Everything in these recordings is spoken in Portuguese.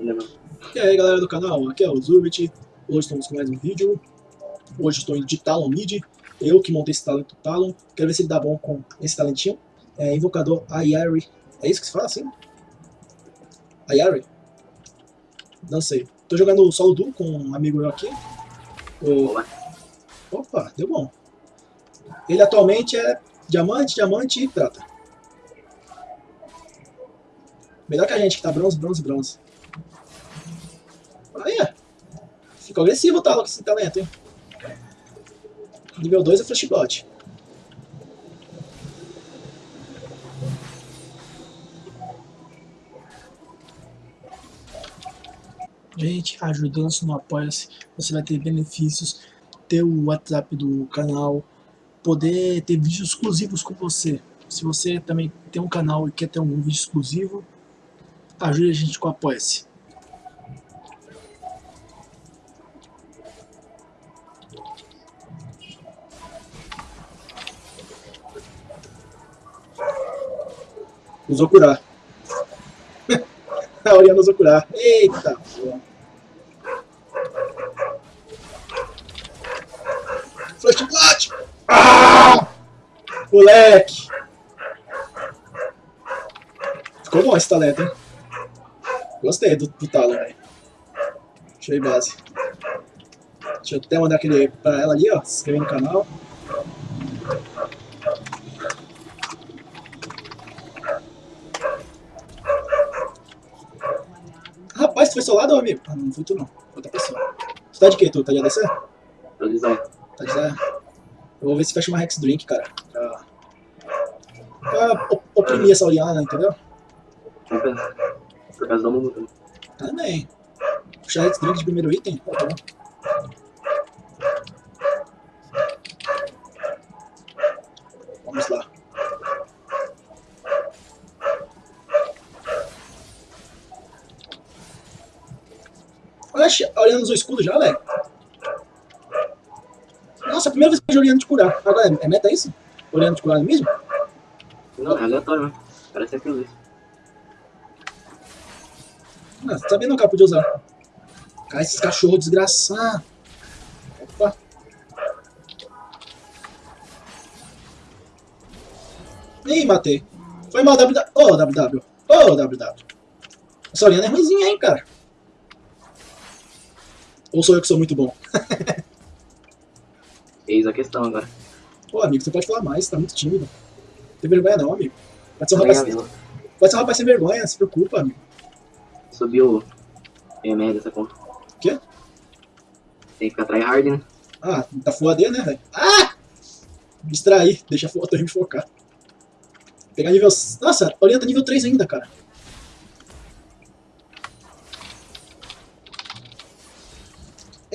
E aí galera do canal, aqui é o Zurbit, hoje estamos com mais um vídeo, hoje estou indo de Talon Mid, eu que montei esse talento Talon, quero ver se ele dá bom com esse talentinho, é invocador Ayari, é isso que se fala assim? Ayari? Não sei, tô jogando solo duo com um amigo meu aqui, o... opa, deu bom, ele atualmente é diamante, diamante e prata. Melhor que a gente que tá bronze, bronze, bronze. Aí, Ficou agressivo o Talo com esse talento, hein? Nível 2 é Flashbot. Gente, ajudando-se no Apoia-se, você vai ter benefícios, ter o WhatsApp do canal, poder ter vídeos exclusivos com você. Se você também tem um canal e quer ter um vídeo exclusivo, ajude a gente com o Apoia-se. Usou curar. a Oriana usou curar. Eita! Flashlight! Ah! Moleque! Ficou bom esse talento, hein? Gostei do, do talo, velho. Ir base. Deixa eu até mandar aquele pra ela ali, ó. Se inscrever no canal. Rapaz, tu foi seu lado, amigo? Ah, não fui tu não. Outra pessoa. Tu tá de quê, tu? Tá de ADC? Tô de Zé. Tá de Zé? Eu vou ver se fecha uma Rex Drink, cara. Pra, pra oprimir essa Oriana, entendeu? Por causa do mundo também. Puxar Rex Drink de primeiro item? Tá bom. Vamos lá. Olha, a Oriana usou escudo já, velho. Nossa, a primeira vez que eu vejo Oriana de curar. Agora, é, é meta isso? Oriana de curar mesmo? Não, é aleatório, né? Parece aquilo isso. Ah, sabia não que ela podia usar. Cara, esses cachorros desgraçados. Opa. Ih, matei. Foi mal, WW. Ô, oh, WW. Ô, oh, WW. Essa Oriana é ruimzinha, hein, cara. Ou sou eu que sou muito bom? Eis a questão agora. Pô, amigo, você pode falar mais, tá muito tímido. Não tem vergonha não, amigo. Pode ser um rapaz, pode ser um rapaz sem vergonha, se preocupa, amigo. Subiu é merda essa conta. O quê? Tem que ficar tryhard, né? Ah, tá full AD, né, velho? Ah! Distrair, deixa a torre me focar. Pegar nível... Nossa, orienta nível 3 ainda, cara.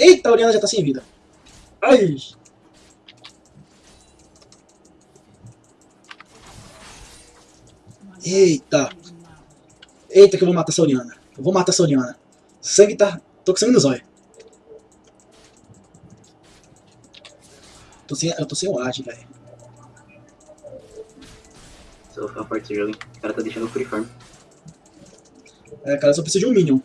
Eita, a Oriana já tá sem vida. Ai! Eita! Eita que eu vou matar essa Oriana. Eu vou matar essa Oriana. Sangue tá... Tô com sangue nos olhos. Tô sem... Eu tô sem o age, velho. Se eu ficar jogo, O cara tá deixando o free farm. É, cara, só precisa de um minion.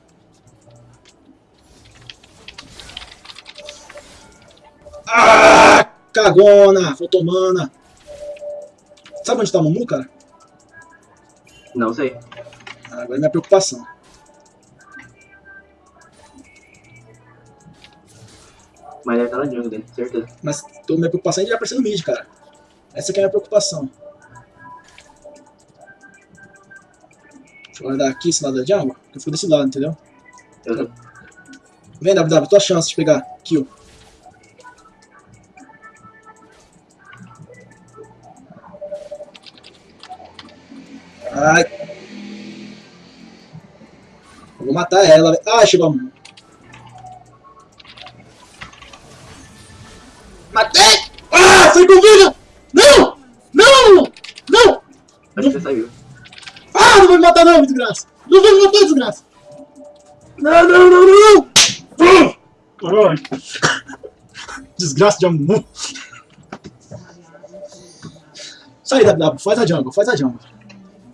Ah! Cagona! Faltou mana. Sabe onde tá o Mumu, cara? Não sei. Ah, agora é minha preocupação. Mas ele tá na jungle dele, certeza. Mas tô, minha preocupação é ele já aparecer no mid, cara. Essa que é a minha preocupação. Deixa eu guardar aqui esse lado da jungle, que eu fico desse lado, entendeu? Uhum. Vem, WW, tua chance de pegar kill. Ela. Chegou a mão. Matei! Ah, foi com vida! Não! Não! Não! Acho que saiu. Ah, não vai me matar não, desgraça! Não vai me matar, desgraça! Não, não, não, não! Caralho! Desgraça de amor! Sai, WW, faz a jungle, faz a jungle.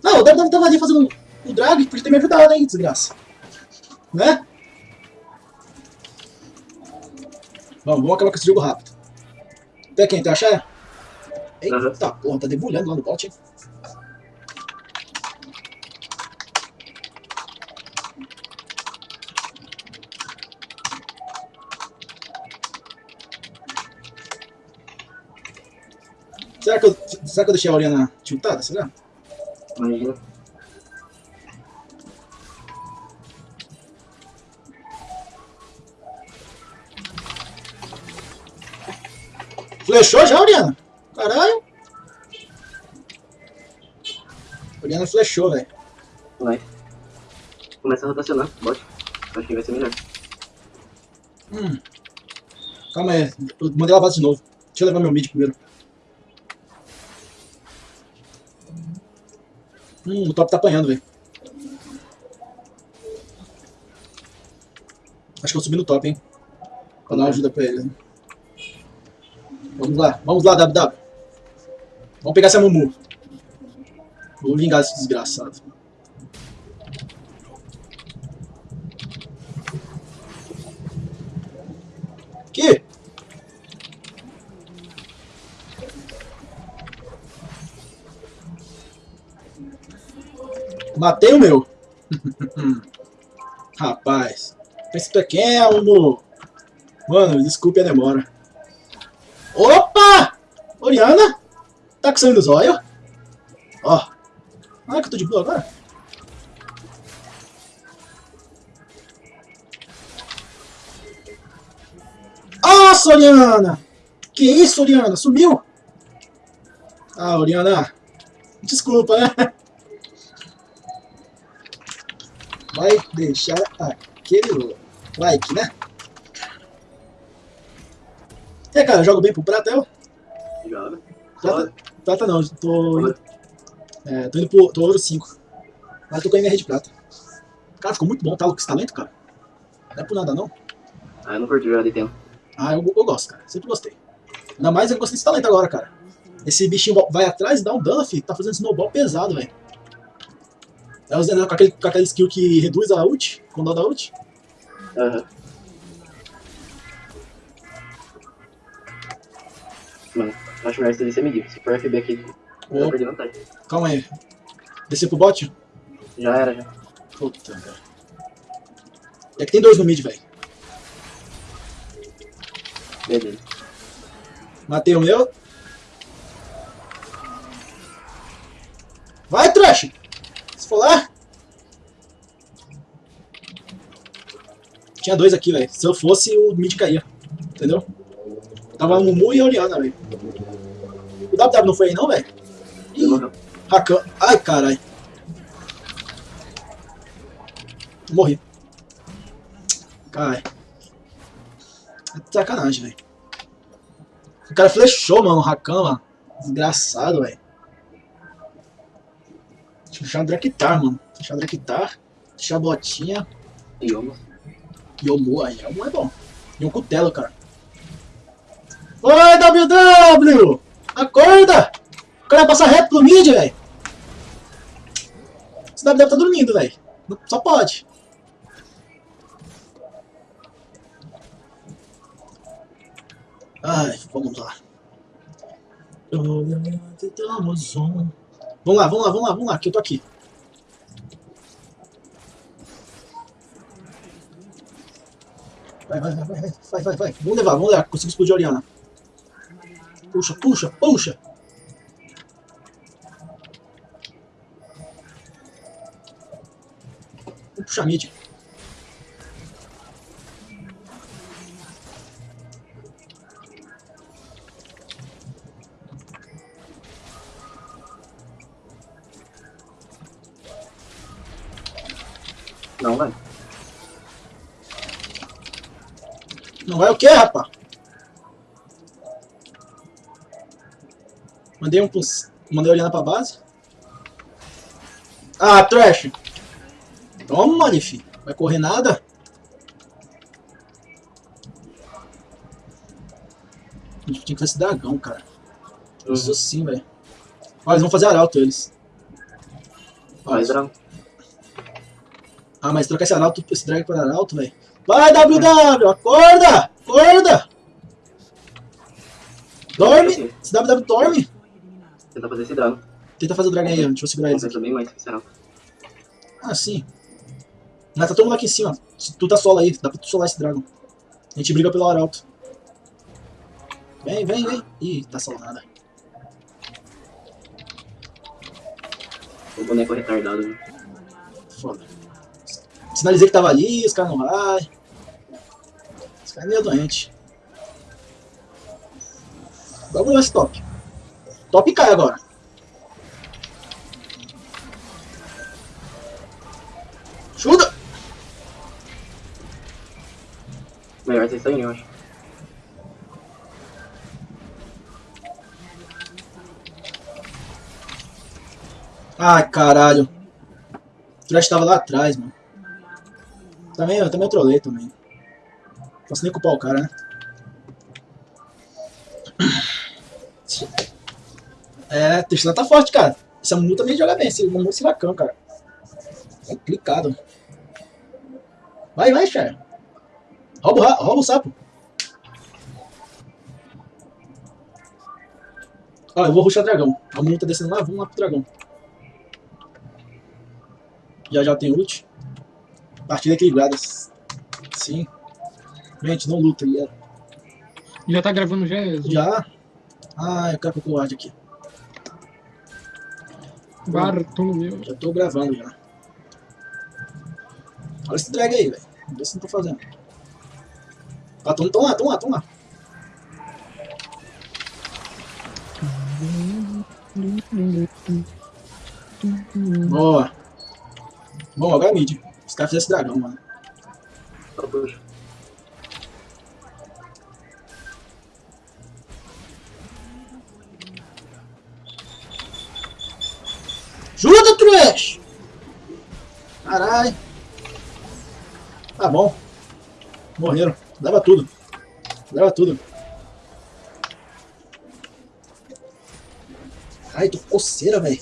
Não, o WW tava ali fazendo o drag, podia ter me ajudado, hein, desgraça. Né? Vamos, vamos acabar com esse jogo rápido. Até quem? Tem a Xé? Eita Uhum. porra, tá debulhando lá no bot, hein? Será que, eu, será que eu deixei a Oriana tiltada? Será? Imagina. Flechou já, Oriana? Caralho! Oriana flechou, velho. Vai. Começa a rotacionar, bot. Acho que vai ser melhor. Hum. Calma aí, eu mandei ela base de novo. Deixa eu levar meu mid primeiro. Hum, o top tá apanhando, velho. Acho que eu subi no top, hein? Pra dar uma ajuda pra ele. né? Vamos lá, vamos lá, WW. Vamos pegar essa Mumu. Vou vingar esse desgraçado. Que? Matei o meu. Rapaz. Pensa pequeno. Mano, desculpe a demora. Opa! Oriana? Tá com sangue nos olhos? Ó. Ah, que eu tô de boa agora. Nossa, Oriana! Que isso, Oriana? Sumiu? Ah, Oriana. Desculpa, né? Vai deixar aquele like, né? É, cara, jogo bem pro prata, eu? Joga. Prata, prata não, tô indo, é, tô indo pro tô ouro 5. Mas tô com MR de prata. Cara, ficou muito bom, tá? Com esse talento, cara. Não é por nada, não. Ah, eu não curti jogar de tempo. Ah, eu, eu gosto, cara. Sempre gostei. Ainda mais eu gostei desse talento agora, cara. Esse bichinho vai atrás e dá um dano, filho. Tá fazendo snowball pesado, velho. É usando com aquele, com aquele skill que reduz a ult, com dó da ult. Aham. Mano, acho melhor você descer medir. Se for FB aqui, eu vou perder vantagem. calma aí. Descer pro bot? Já era, já. Puta, velho. É que tem dois no mid, velho. Beleza. Matei o meu. Vai, trash! Se for lá. Tinha dois aqui, velho. Se eu fosse, o mid caía. Entendeu? Tava Mumu e a Oriana, velho. O WW não foi aí, não, velho? Rakan. Ai, caralho. Morri. Caralho. É sacanagem, velho. O cara flechou, mano, o Rakan, mano. Desgraçado, velho. Deixa eu deixar o Draktar, mano. Deixar o Draktar. Deixar a botinha. Yomo. Yomu, aí. Yomu é bom. E um cutelo, cara. Oi, WW! Acorda! O cara vai passar reto pro mid, velho. Esse WW tá dormindo, velho. Só pode. Ai, vamos lá. Vamos lá, vamos lá, vamos lá, vamos lá, que eu tô aqui. Vai, vai, vai, vai, vai, vai, vai. Vamos levar, vamos levar. Consigo explodir a Oriana. Puxa, puxa, puxa. Vamos puxar. Não, vai. Não vai o quê, rapá? Mandei um pros... Mandei olhando pra base. Ah, trash. Toma, Nifi. Vai correr nada? A gente tinha que fazer esse dragão, cara. Isso sim, velho. Ó, eles vão fazer arauto, eles. Ó, Vai, Drão. Ah, mas trocar esse arauto, esse drag para arauto, velho. Vai, WW, acorda! Acorda! Dorme! Esse WW dorme! Tentar fazer esse drago. Tenta fazer o dragão aí, deixa eu segurar eles aqui. Bem mais, será? Ah, sim. Mas tá todo mundo aqui em cima. Tu tá solo aí, dá pra tu solar esse dragão. A gente briga pelo arauto. Vem, vem, vem. Ih, tá solo nada. O boneco é retardado. né? Foda. Sinalizei que tava ali, os caras não vai. Os caras é meio doente. Vamos ver esse top. Top cai agora. Chuta! Melhor vocês saírem, eu acho. Ai, caralho. O Trash tava lá atrás, mano. Também, eu também trolei também. Posso nem culpar o cara, né? É, Tesla tá forte, cara. Esse Mumu também joga bem. Esse Mumu é siracão, cara. É complicado. Vai, vai, Cher. Rouba, o rouba o sapo. Ó, eu vou ruxar dragão. A Mumu tá descendo lá, vamos lá pro dragão. Já já tem ult. Partida equilibrada. Sim. Gente, não luta. Já. Já tá gravando já? Já. Ah, eu quero que eu guarde aqui. Bartolomeu. Já tô gravando já. Olha esse drag aí, velho. Vamos ver se não tô fazendo. Ah, tão, tão lá, tão lá, tão lá. Boa. Bom, agora é mid. Os caras fizeram esse dragão, mano. Só puxa. Ajuda, Trash! Caralho. Tá bom. Morreram. Leva tudo. Leva tudo. Ai, tô coceira, velho.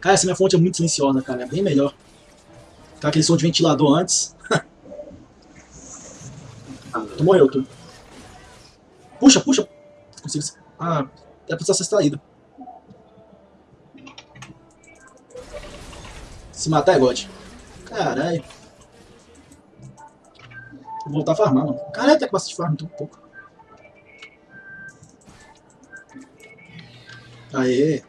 Cara, essa minha fonte é muito silenciosa, cara. É bem melhor. Tá aquele som de ventilador antes. Tu morreu, tu. Puxa, puxa. Consigo. Ah, é você ser traído. Se matar é God. Caralho. Vou voltar a farmar, mano. Caralho, tá com bastante farm, com pouco. Aê.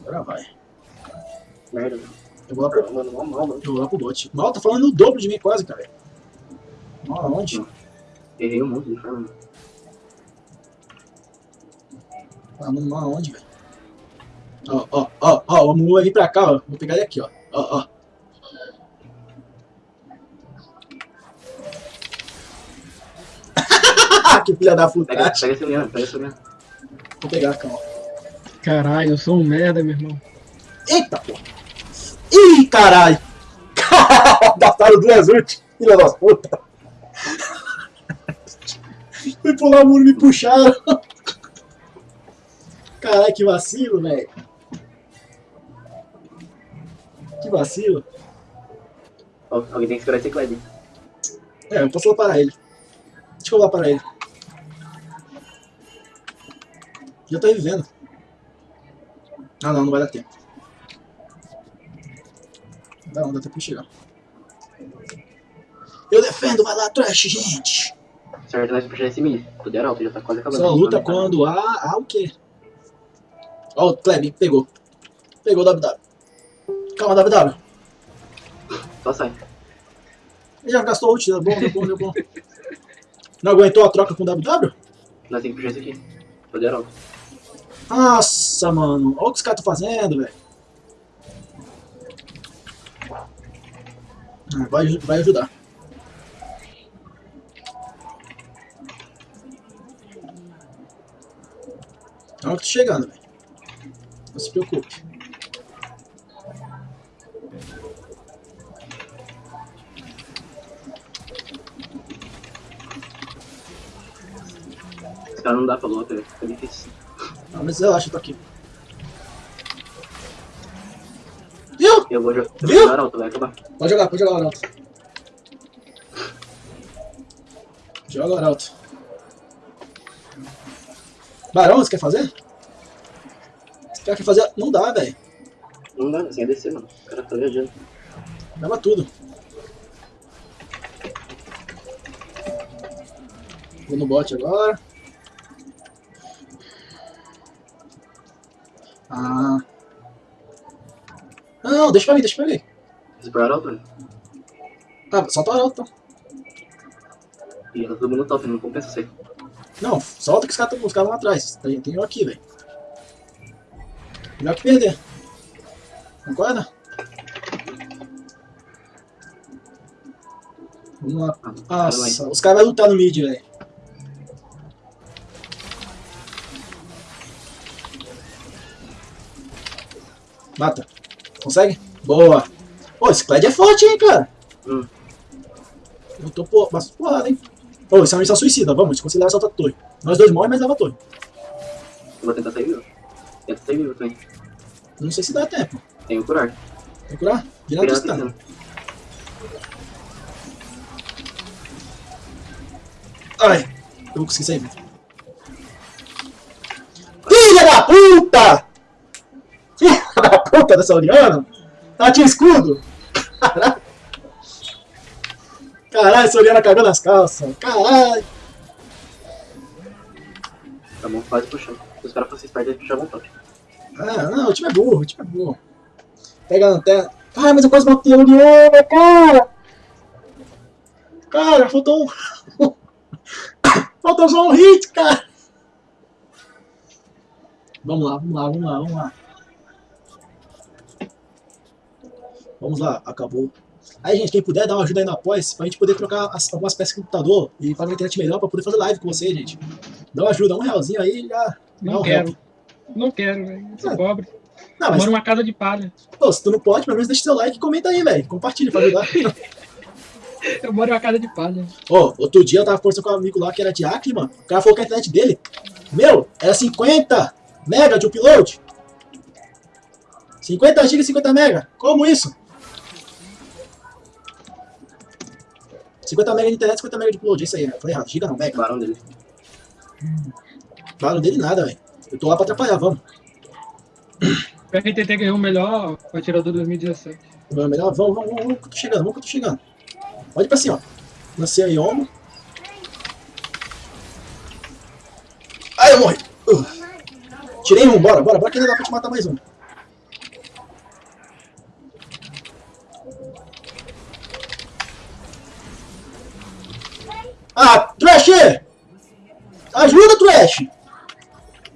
Agora vai. merda. Eu vou lá pro, Mano, mal, mal, mano. eu vou lá pro bot. Mal tá falando o dobro de mim quase, cara. Mal aonde? Errei um monte de forma. Ah, mano, mal aonde, velho? Ó, ó, ó, ó, o vai vir pra cá, ó. Vou pegar ele aqui, ó. Ó, ó. que filha da puta. Pega, pega esse Leandro, pega esse Leandro. Vou pegar, calma. Caralho, eu sou um merda, meu irmão. Eita, porra. Ih, caralho. Gastaram duas ult. Filha das puta. Pular o muro e me puxaram. Caralho, que vacilo, velho. Que vacilo. Alguém tem que segurar esse Kleb. É, eu posso lá parar ele. Deixa eu lá parar ele. Já tô revivendo. Ah não, não vai dar tempo. Não dá não, dá tempo de chegar. Eu defendo, vai lá atrás, gente! Certo, nós puxar esse mid. Poder alto, já tá quase acabando. Só luta quando há, há o quê? Ó, o Kleb, pegou. Pegou o WW. Calma, WW. Só sai. Ele já gastou ult, deu bom, deu bom, deu bom. Não aguentou a troca com o WW? Nós temos que puxar esse aqui. Poder alto. Nossa, mano. Olha o que os caras estão fazendo, velho. Ah, vai, vai ajudar. Olha que tô chegando, velho. Não se preocupe. Esse cara não dá pra luta, velho. Fica difícil. Ah, mas eu acho que eu tô aqui. Viu? Eu vou jogar. Viu? alto, vai acabar. Pode jogar, pode jogar, Arauto. Joga, Arauto. Barão, você quer fazer? Você quer fazer? Não dá, velho. Não dá, sem descer, mano. O cara tá viajando. Leva tudo. Vou no bot agora. Ah. Não, deixa pra mim, deixa pra mim. Explorar alto, velho. Ah, solta o Arauto. E tá todo mundo top, não compensa aí. Não, solta que os caras caras vão atrás. Tem, tem eu aqui, velho. Melhor que perder. Concorda? Vamos lá. Nossa, os caras vão lutar no mid, velho. Mata. Consegue? Boa. Pô, esse Cled é forte, hein, cara. Hum. Eu tô por... bastante porrada, hein. Ô, isso é uma missão suicida. Vamos, desconsiderar essa outra torre. Nós dois morrem, mas leva a torre. Eu vou tentar sair vivo. Tenta sair vivo também. Não sei se dá tempo. Tenho curar. Tem que curar? Virado do stun. Ai, eu vou conseguir sair vivo. Filha da puta! Filha da puta dessa Oriana! Ela tinha escudo! Caralho! Caralho, essa Oriana cagou nas calças! Caralho! Tá bom, quase puxando. Se os caras fossem espertos, eles puxavam top. Ah, não, o time é burro, o time é burro. Pega a lanterna. Ai, mas eu quase matei a Oriana, cara! Cara, faltou um. faltou só um hit, cara! Vamos lá, vamos lá, vamos lá, vamos lá. Vamos lá, acabou. Aí, gente, quem puder dar uma ajuda aí no Apoia-se pra gente poder trocar as- algumas peças o computador e fazer uma internet melhor pra poder fader live com vocês, gente. Dá uma ajuda, um realzinho aí já. Não quero. Não quero, velho. Eu É. sou pobre. Não, mas Moro numa casa de palha. pô, se tu não pode, pelo menos deixa seu like e comenta aí, velho. Compartilha pra ajudar. Eu moro numa casa de palha. Ó, outro dia eu tava conversando com um amigo lá que era de Acre, mano. O cara falou que a internet dele, meu, era 50 mega de upload. 50 GB e 50 mega. Como isso? 50 mega de internet, 50 mega de upload. É isso aí, né? Falei errado. Giga não, mega. Barão dele. Falo dele nada, velho. Eu tô lá pra atrapalhar, vamos. O RTT ganhou o melhor atirador 2017. Vamos, melhor, vamos, vamos, vamos, vamos que eu tô chegando, vamos que eu tô chegando. Pode ir pra cima, ó. Lancei a Yomo. Ai, eu morri. Uh. Tirei um, bora, bora, bora que ainda dá pra te matar mais um. Ah, Trash! Ajuda, Trash!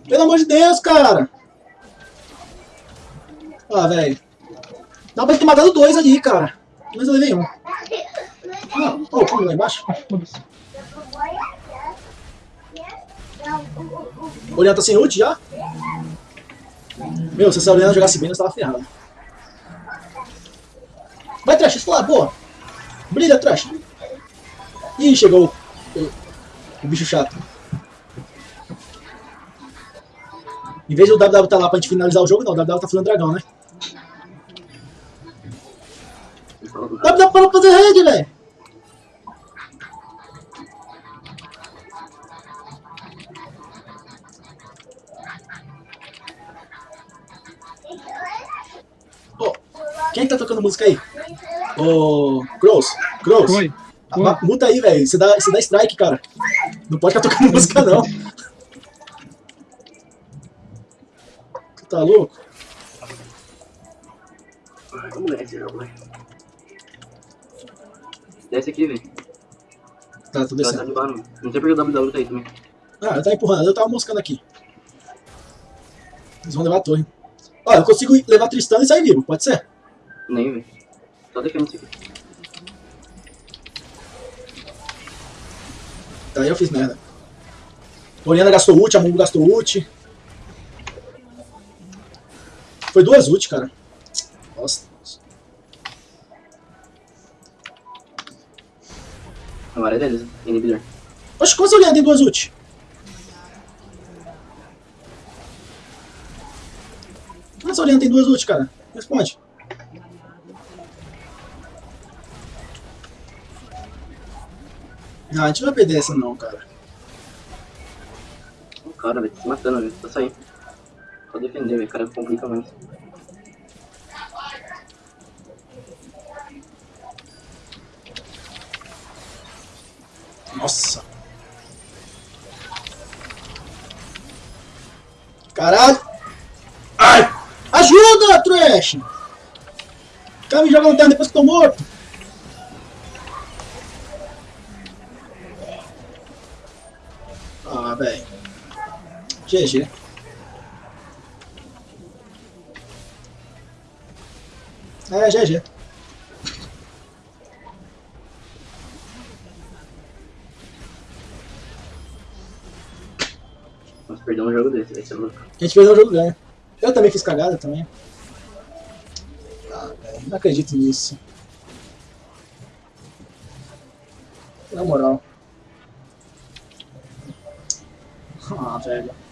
Pelo amor de Deus, cara! Ah, velho. Dá pra ter matado dois ali, cara. Mas eu levei um. Ah, oh, como lá embaixo? O Oriana tá sem ult já? Meu, se essa Oriana jogasse bem, nós tava ferrado. Vai, Trash, esse lá, boa. Brilha, Trash. Ih, chegou o, bicho chato. Em vez do WW tá lá pra gente finalizar o jogo, não, o WW tá fazendo dragão, né? WW parou pra fazer rede, velho. Quem tá tocando música aí? Ô, Crows, Crows. Oi. Ah, Muta aí, velho. Você dá, você dá strike, cara. Não pode ficar tocando música, não. Você tá louco? Desce aqui, velho. Tá, tô tá descendo. de barão. Não sei porque o WW tá aí também. Ah, eu tava empurrando, eu tava moscando aqui. Eles vão levar a torre. Ó, eu consigo levar Tristana e sair vivo, pode ser? Nem, velho. Só defendo isso aqui. Então, aí eu fiz merda. Toriana gastou ult, a Mungo gastou ult. Foi duas ult, cara. Nossa. Agora é deles, inibidor. Oxe, como essa olhada tem duas ult? Como essa olhada tem duas ult, cara? Responde. Não, a gente não vai perder essa não, cara. O cara, velho, tá se matando, velho. Tô saindo. Só defender, velho. O cara complica muito. Nossa. Caralho. Ai. Ajuda, Trash. O cara me joga no terra depois que tô morto. GG. É, GG. Vamos perder um jogo desse, vai ser louco. A gente perdeu o jogo ganha. Eu também fiz cagada também. Ah, velho, não acredito nisso. Na moral. Ah, velho.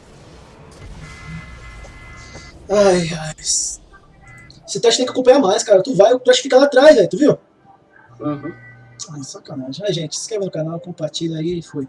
Ai, ai. Esse teste tem que acompanhar mais, cara. Tu vai, o teste fica lá atrás, velho. Tu viu? Uhum. Ai, sacanagem. Ai, gente, se inscreve no canal, compartilha aí e foi.